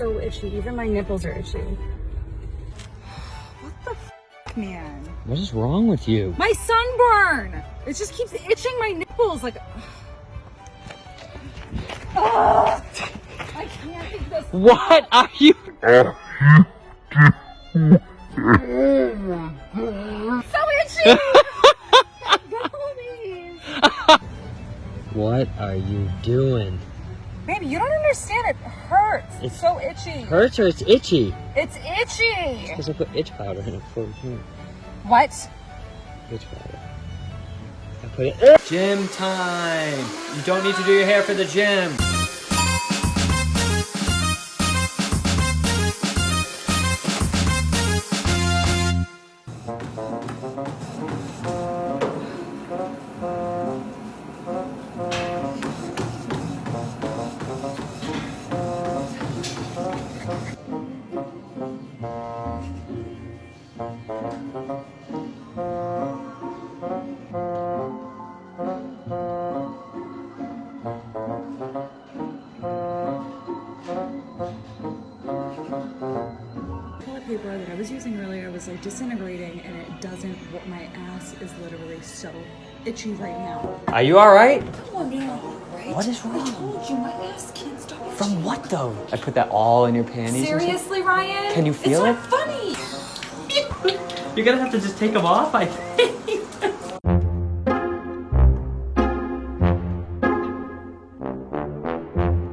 so itchy. Even my nipples are itchy. What the f man? What is wrong with you? My sunburn! It just keeps itching my nipples like Ugh. I can't take this. What are you? So itchy! What are you doing? Baby, you don't understand. It hurts. It's It's- so itchy. Hurts or it's itchy? It's itchy. Because I put itch powder in it for you. What? Itch powder. I put it. Gym time! You don't need to do your hair for the gym. Paper that I was using earlier was like disintegrating and it doesn't, what my ass is literally so itchy right now. Are you alright? Oh no, right? What is wrong? I told you my ass can't stop itching. From what though? I put that all in your panties. Seriously, Ryan? Can you feel it's it? You're gonna have to just take them off, I think.